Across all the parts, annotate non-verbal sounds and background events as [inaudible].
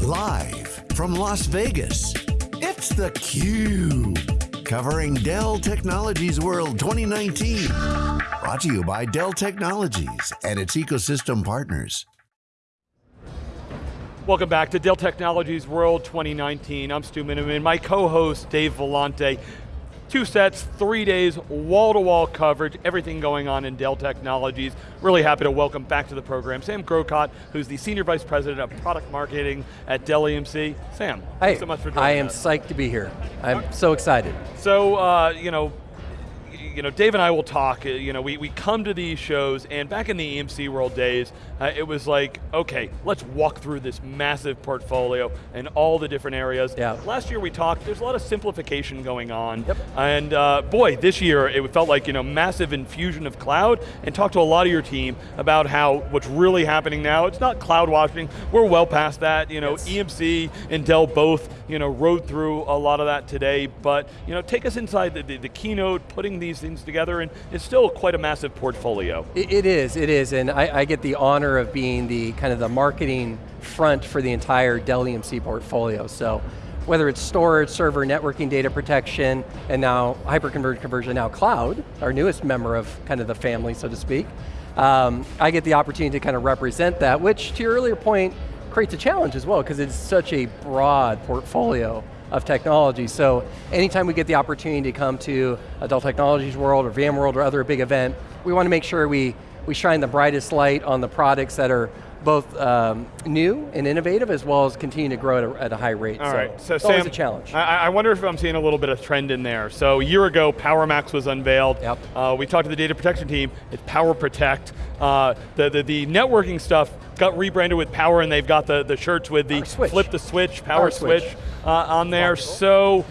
Live from Las Vegas, it's theCUBE. Covering Dell Technologies World 2019. Brought to you by Dell Technologies and its ecosystem partners. Welcome back to Dell Technologies World 2019. I'm Stu Miniman, my co-host Dave Vellante. Two sets, three days, wall-to-wall -wall coverage, everything going on in Dell Technologies. Really happy to welcome back to the program Sam Grocott, who's the Senior Vice President of Product Marketing at Dell EMC. Sam, hey, thanks so much for joining I am us. psyched to be here. I'm so excited. So, uh, you know, you know, Dave and I will talk, uh, you know, we, we come to these shows, and back in the EMC World days, uh, it was like, okay, let's walk through this massive portfolio and all the different areas. Yeah. Last year we talked, there's a lot of simplification going on. Yep. And uh, boy, this year it felt like, you know, massive infusion of cloud, and talk to a lot of your team about how what's really happening now, it's not cloud washing, we're well past that, you know, Yes. EMC and Dell both, you know, rode through a lot of that today, but, you know, take us inside the, the, the keynote, putting these things together, and it's still quite a massive portfolio. It, it is, it is, and I, I get the honor of being the kind of the marketing front for the entire Dell EMC portfolio. So whether it's storage, server, networking, data protection, and now hyperconverged conversion, now cloud, our newest member of kind of the family, so to speak, um, I get the opportunity to kind of represent that, which to your earlier point, creates a challenge as well, because it's such a broad portfolio of technology. So anytime we get the opportunity to come to a Dell Technologies World or VMworld or other big event, we want to make sure we, we shine the brightest light on the products that are both um, new and innovative as well as continue to grow at a, at a high rate. All so right, so it's Sam, always a challenge. I, I wonder if I'm seeing a little bit of trend in there. So a year ago, PowerMax was unveiled. Yep. Uh, we talked to the data protection team, it's Power Protect. Uh, the, the, the networking stuff got rebranded with Power and they've got the, the shirts with the flip the switch, Power, Power switch, switch. uh, on there. So,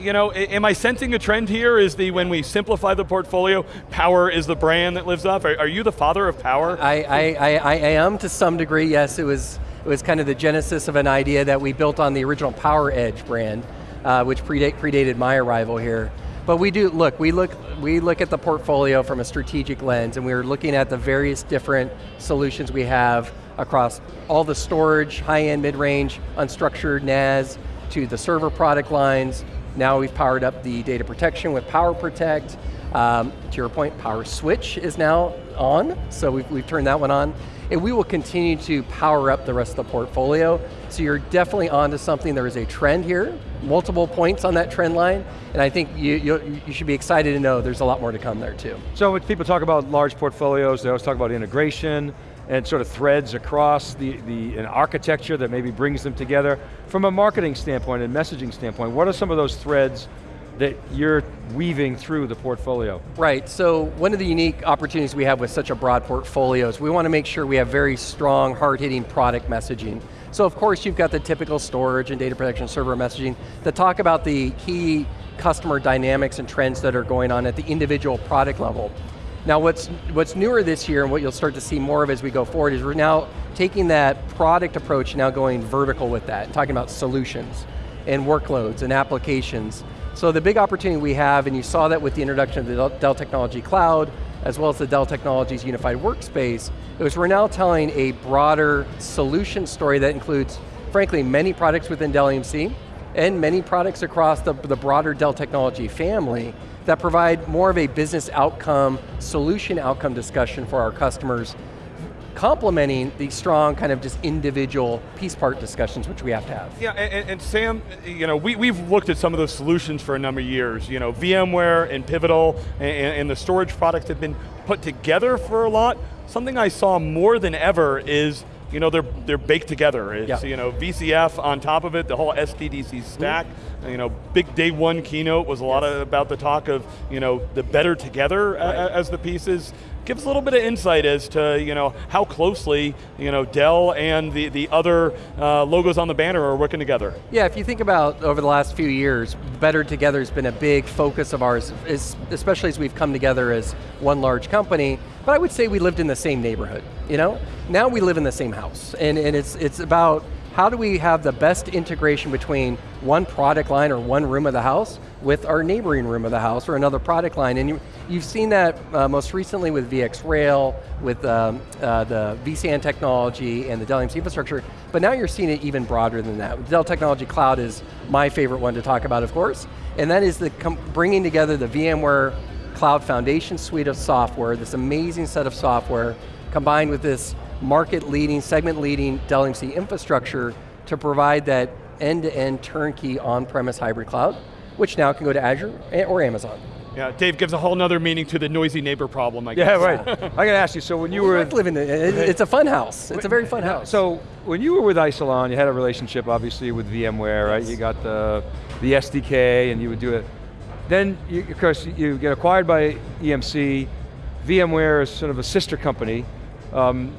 you know, am I sensing a trend here? Is the, when we simplify the portfolio, Power is the brand that lives up? Are, are you the father of Power? I, I, I, I am to some degree, yes. It was, it was kind of the genesis of an idea that we built on the original Power Edge brand, uh, which predate, predated my arrival here. But we do, look, we look, we look at the portfolio from a strategic lens and we're looking at the various different solutions we have across all the storage, high-end, mid-range, unstructured NAS, to the server product lines. Now we've powered up the data protection with Power Protect. Um, to your point, Power Switch is now on, so we've, we've turned that one on. And we will continue to power up the rest of the portfolio. So you're definitely onto something, there is a trend here, multiple points on that trend line, and I think you, you, you should be excited to know there's a lot more to come there too. So when people talk about large portfolios, they always talk about integration and sort of threads across the, the an architecture that maybe brings them together. From a marketing standpoint and messaging standpoint, what are some of those threads that you're weaving through the portfolio? Right, so one of the unique opportunities we have with such a broad portfolio is we want to make sure we have very strong, hard-hitting product messaging. So of course you've got the typical storage and data protection server messaging that talk about the key customer dynamics and trends that are going on at the individual product level. Now what's, what's newer this year and what you'll start to see more of as we go forward is we're now taking that product approach now going vertical with that, and talking about solutions and workloads and applications. So the big opportunity we have, and you saw that with the introduction of the Dell- Technology Cloud, as well as the Dell Technologies Unified Workspace, is we're now telling a broader solution story that includes, frankly, many products within Dell EMC, and many products across the, the broader Dell technology family that provide more of a business outcome, solution outcome discussion for our customers, complementing the strong kind of just individual piece part discussions which we have to have. Yeah, and, and Sam, you know, we, we've looked at some of those solutions for a number of years. You know, VMware and Pivotal and, and the storage products have been put together for a lot. Something I saw more than ever is you know, they're, they're baked together. It's, Yeah. you know, VCF on top of it, the whole SDDC stack. Mm-hmm. You know, big day one keynote was a lot of, about the talk of, you know, the better together uh, a- a- as the pieces. Give us a little bit of insight as to, you know, how closely, you know, Dell and the, the other uh, logos on the banner are working together. Yeah, if you think about over the last few years, Better Together has been a big focus of ours, especially as we've come together as one large company, but I would say we lived in the same neighborhood, you know? Now we live in the same house, and, and it's, it's about how do we have the best integration between one product line or one room of the house with our neighboring room of the house or another product line. And you, have seen that uh, most recently with VxRail, with um, uh, the vSAN technology and the Dell EMC infrastructure, but now you're seeing it even broader than that. Dell Technology Cloud is my favorite one to talk about, of course, and that is the bringing together the VMware Cloud Foundation suite of software, this amazing set of software, combined with this market leading, segment leading Dell EMC infrastructure to provide that end-to-end -end turnkey on-premise hybrid cloud, which now can go to Azure or Amazon. Yeah, Dave gives a whole nother meaning to the noisy neighbor problem, I guess. Yeah, right. I got to ask you, so when you we were- like living, in, it, it's a fun house. It's a very fun house. So, when you were with Isilon, you had a relationship, obviously, with VMware, right? You got the, the SDK, and you would do it. Then, you, of course, you get acquired by EMC. VMware is sort of a sister company. Um,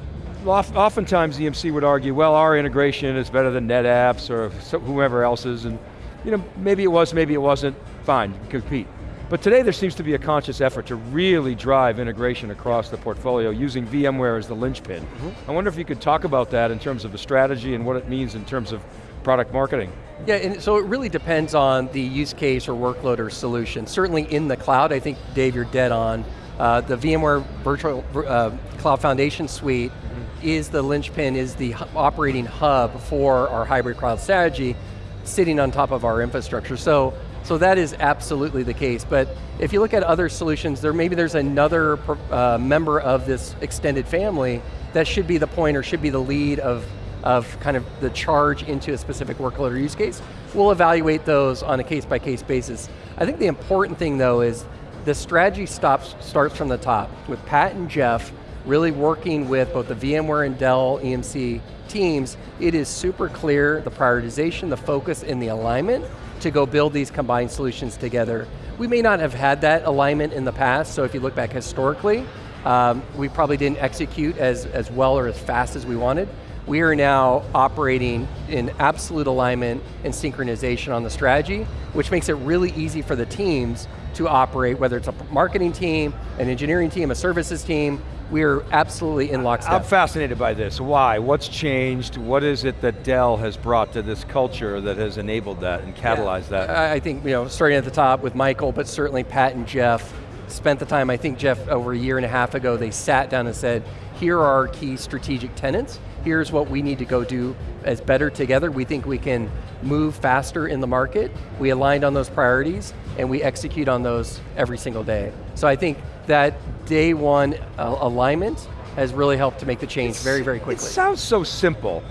oftentimes EMC would argue, well, our integration is better than NetApp's or whoever else's, and you know, maybe it was, maybe it wasn't, fine, compete. But today there seems to be a conscious effort to really drive integration across the portfolio using VMware as the linchpin. Mm -hmm. I wonder if you could talk about that in terms of the strategy and what it means in terms of product marketing. Yeah, and so it really depends on the use case or workload or solution. Certainly in the cloud, I think, Dave, you're dead on. Uh, the VMware Virtual uh, Cloud Foundation Suite is the linchpin, is the operating hub for our hybrid cloud strategy, sitting on top of our infrastructure. So, so that is absolutely the case, but if you look at other solutions, there maybe there's another uh, member of this extended family that should be the point or should be the lead of, of kind of the charge into a specific workload or use case. We'll evaluate those on a case by case basis. I think the important thing though is the strategy stops, starts from the top with Pat and Jeff really working with both the VMware and Dell EMC teams, it is super clear the prioritization, the focus, and the alignment to go build these combined solutions together. We may not have had that alignment in the past, so if you look back historically, um, we probably didn't execute as, as well or as fast as we wanted. We are now operating in absolute alignment and synchronization on the strategy, which makes it really easy for the teams to operate, whether it's a marketing team, an engineering team, a services team, we're absolutely in lockstep. I'm fascinated by this. Why? What's changed? What is it that Dell has brought to this culture that has enabled that and catalyzed yeah. that? I think, you know, starting at the top with Michael, but certainly Pat and Jeff spent the time, I think Jeff, over a year and a half ago, they sat down and said, here are our key strategic tenants, here's what we need to go do as better together. We think we can move faster in the market. We aligned on those priorities, and we execute on those every single day. So I think that day one uh, alignment has really helped to make the change it's, very, very quickly. It sounds so simple,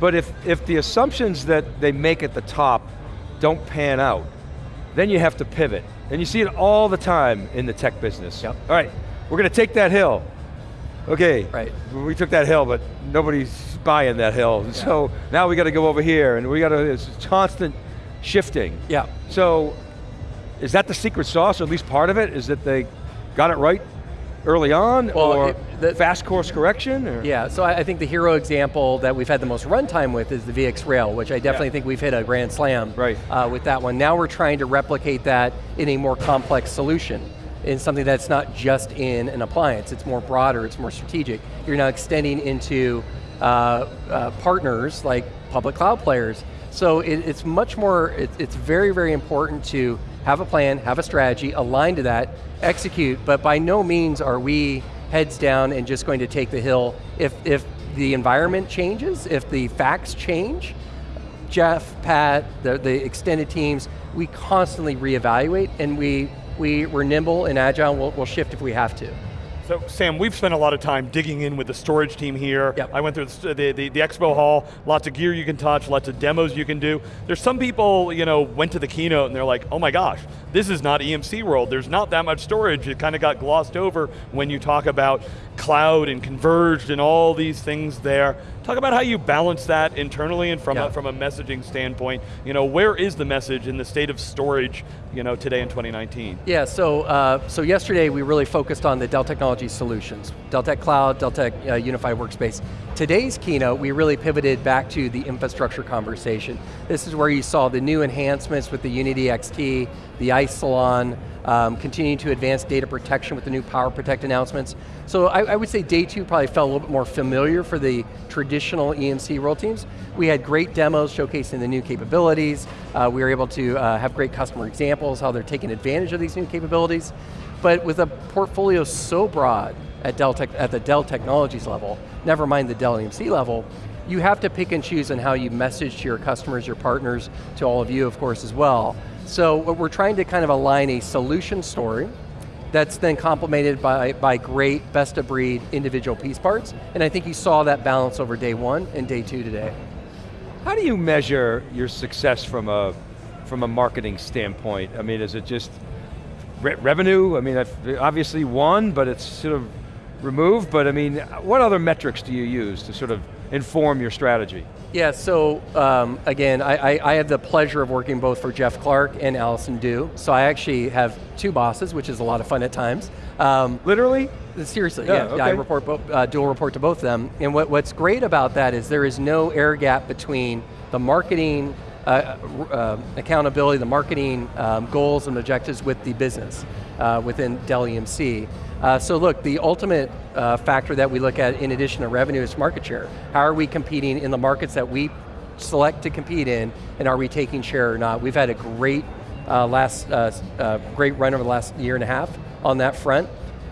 but if, if the assumptions that they make at the top don't pan out, then you have to pivot. And you see it all the time in the tech business. Yep. All right, we're going to take that hill. Okay, right. we took that hill, but nobody's buying that hill. Yeah. So now we got to go over here, and we got to, it's constant shifting. Yeah. So, is that the secret sauce, or at least part of it, is that they got it right early on, well, or it, the, fast course correction? Or? Yeah, so I, I, think the hero example that we've had the most runtime with is the VxRail, which I definitely yeah. think we've hit a grand slam right. uh, with that one. Now we're trying to replicate that in a more complex solution in something that's not just in an appliance, it's more broader, it's more strategic. You're now extending into uh, uh, partners like public cloud players. So it, it's much more, it, it's very, very important to have a plan, have a strategy, align to that, execute, but by no means are we heads down and just going to take the hill. If, if the environment changes, if the facts change, Jeff, Pat, the, the extended teams, we constantly reevaluate and we, we, we're nimble and agile, we'll, we'll shift if we have to. So Sam, we've spent a lot of time digging in with the storage team here. Yep. I went through the, the, the, the, expo hall, lots of gear you can touch, lots of demos you can do. There's some people, you know, went to the keynote and they're like, oh my gosh, this is not EMC world. There's not that much storage. It kind of got glossed over when you talk about cloud and converged and all these things there. Talk about how you balance that internally and from, a, from a messaging standpoint. You know, where is the message in the state of storage you know, today in 2019? Yeah, so, uh, so yesterday we really focused on the Dell Technology solutions. Dell Tech Cloud, Dell Tech uh, Unified Workspace. Today's keynote, we really pivoted back to the infrastructure conversation. This is where you saw the new enhancements with the Unity XT, the Isilon, um, continuing to advance data protection with the new Power Protect announcements. So I, I, would say day two probably felt a little bit more familiar for the traditional EMC World teams. We had great demos showcasing the new capabilities. Uh, we were able to uh, have great customer examples, how they're taking advantage of these new capabilities. But with a portfolio so broad at, Dell Tech, at the Dell Technologies level, never mind the Dell EMC level, you have to pick and choose on how you message to your customers, your partners, to all of you, of course, as well. So we're trying to kind of align a solution story that's then complemented by, by great best of breed individual piece parts, and I think you saw that balance over day one and day two today. How do you measure your success from a, from a marketing standpoint? I mean, is it just re revenue? I mean, obviously one, but it's sort of removed, but I mean, what other metrics do you use to sort of inform your strategy? Yeah, so um, again, I, I, I, have the pleasure of working both for Jeff Clark and Allison Dew. So I actually have two bosses, which is a lot of fun at times. Um, Literally? Seriously, yeah. yeah, okay. I report, uh, dual report to both of them. And what, what's great about that is there is no air gap between the marketing uh, uh, accountability, the marketing um, goals and objectives with the business uh, within Dell EMC. Uh, so look, the ultimate uh, factor that we look at in addition to revenue is market share. How are we competing in the markets that we select to compete in, and are we taking share or not? We've had a great uh, last, uh, uh, great run over the last year and a half on that front.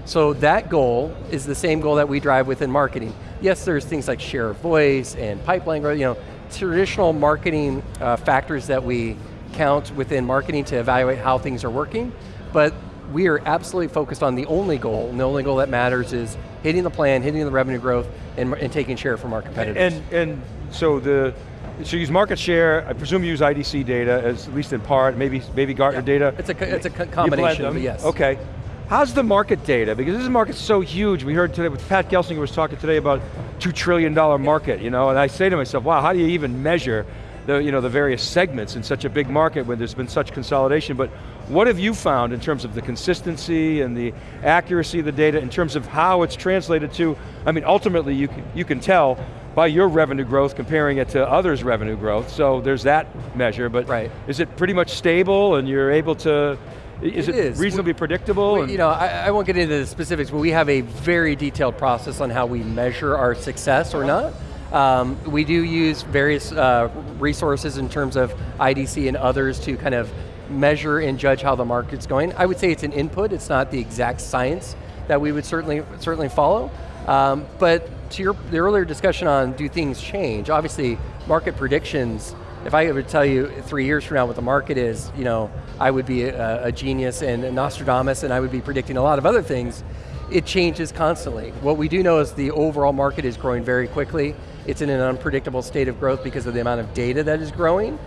So that goal is the same goal that we drive within marketing. Yes, there's things like share of voice and pipeline growth, you know, traditional marketing uh, factors that we count within marketing to evaluate how things are working, but we are absolutely focused on the only goal, and the only goal that matters is hitting the plan, hitting the revenue growth, and, and taking share from our competitors. And, and so the, so use market share, I presume you use IDC data, as, at least in part, maybe, maybe Gartner yeah. data. It's a, it's a combination, yes. Okay. How's the market data? Because this market's so huge. We heard today, with Pat Gelsinger was talking today about $2 trillion market, you know, and I say to myself, wow, how do you even measure the, you know, the various segments in such a big market when there's been such consolidation, but what have you found in terms of the consistency and the accuracy of the data in terms of how it's translated to, I mean, ultimately you can, you can tell by your revenue growth comparing it to others' revenue growth, so there's that measure, but right. is it pretty much stable and you're able to, is it, it is. reasonably we, predictable? We, you know, I, I, won't get into the specifics, but we have a very detailed process on how we measure our success or not. Um, we do use various uh, resources in terms of IDC and others to kind of measure and judge how the market's going. I would say it's an input, it's not the exact science that we would certainly, certainly follow. Um, but to your the earlier discussion on do things change, obviously market predictions, if I would tell you three years from now what the market is, you know, I would be a, a genius and a Nostradamus and I would be predicting a lot of other things. It changes constantly. What we do know is the overall market is growing very quickly. It's in an unpredictable state of growth because of the amount of data that is growing.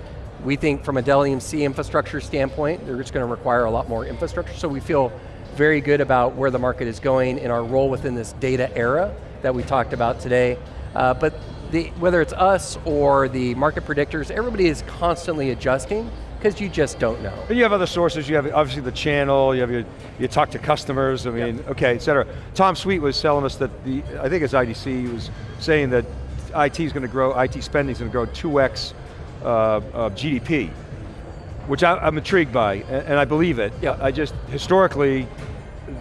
We think from a Dell EMC infrastructure standpoint, they're just going to require a lot more infrastructure, so we feel very good about where the market is going and our role within this data era that we talked about today. Uh, but the, whether it's us or the market predictors, everybody is constantly adjusting because you just don't know. And you have other sources, you have obviously the channel, you have your, you talk to customers, I mean, yep. okay, et cetera. Tom Sweet was telling us that the, I think it's IDC, was saying that IT is going to grow, IT spending is going to grow 2x uh, of GDP, which I, am intrigued by, and, and, I believe it. Yeah. I just, historically,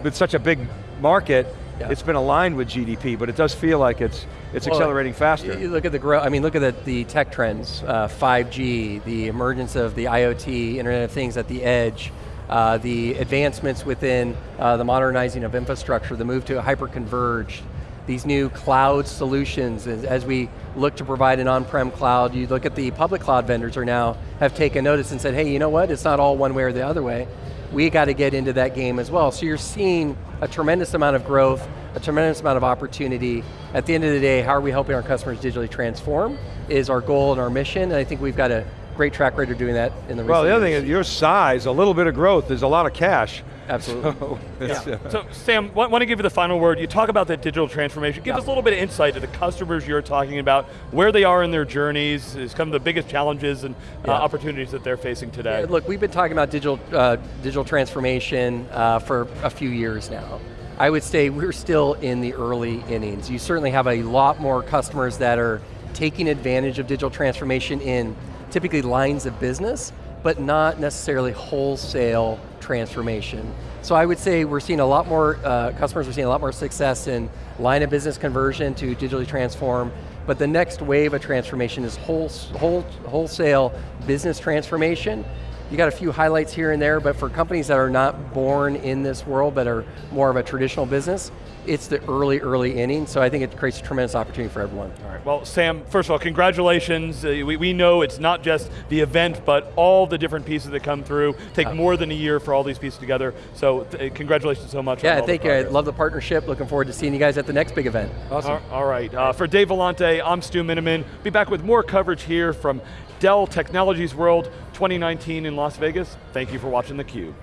with such a big market, yeah. it's been aligned with GDP, but it does feel like it's it's well, accelerating faster. You look at the growth, I mean, look at the, the tech trends, uh, 5G, the emergence of the IoT, Internet of Things at the edge, uh, the advancements within uh, the modernizing of infrastructure, the move to hyper-converged, these new cloud solutions as, as we look to provide an on-prem cloud. You look at the public cloud vendors are now, have taken notice and said, hey, you know what, it's not all one way or the other way. We got to get into that game as well. So you're seeing a tremendous amount of growth, a tremendous amount of opportunity. At the end of the day, how are we helping our customers digitally transform is our goal and our mission, and I think we've got a great track record doing that in the Well, the other years. thing is your size, a little bit of growth, there's a lot of cash. Absolutely. So, [laughs] yeah. so Sam, want to give you the final word. You talk about that digital transformation. Give yeah. us a little bit of insight to the customers you're talking about, where they are in their journeys, is kind of the biggest challenges and uh, opportunities that they're facing today. Yeah, look, we've been talking about digital, uh, digital transformation uh, for a few years now. I would say we're still in the early innings. You certainly have a lot more customers that are taking advantage of digital transformation in typically lines of business but not necessarily wholesale transformation. So I would say we're seeing a lot more, uh, customers are seeing a lot more success in line of business conversion to digitally transform, but the next wave of transformation is whole, whole, wholesale business transformation. You got a few highlights here and there, but for companies that are not born in this world, that are more of a traditional business, it's the early, early inning, so I think it creates a tremendous opportunity for everyone. All right, well, Sam, first of all, congratulations. Uh, we, we know it's not just the event, but all the different pieces that come through. Take uh, more than a year for all these pieces together, so uh, congratulations so much. Yeah, thank you, I love the partnership. Looking forward to seeing you guys at the next big event. Awesome. all, all right, uh, for Dave Vellante, I'm Stu Miniman. Be back with more coverage here from Dell Technologies World 2019 in Las Vegas. Thank you for watching theCUBE.